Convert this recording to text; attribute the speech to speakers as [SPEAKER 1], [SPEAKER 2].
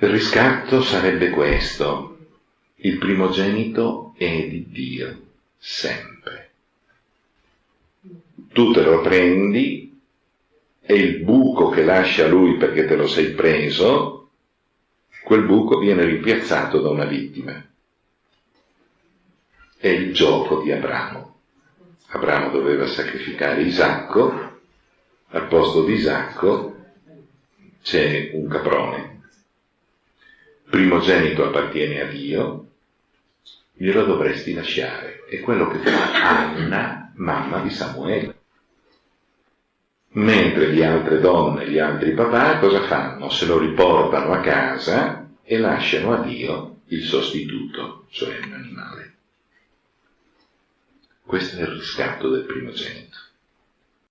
[SPEAKER 1] Il riscatto sarebbe questo. Il primogenito è di Dio, sempre. Tu te lo prendi e il buco che lascia lui perché te lo sei preso, quel buco viene rimpiazzato da una vittima. È il gioco di Abramo. Abramo doveva sacrificare Isacco, al posto di Isacco c'è un caprone primogenito appartiene a Dio, glielo dovresti lasciare. È quello che fa Anna, mamma di Samuele. Mentre le altre donne, gli altri papà, cosa fanno? Se lo riportano a casa e lasciano a Dio il sostituto, cioè un animale. Questo è il riscatto del primogenito.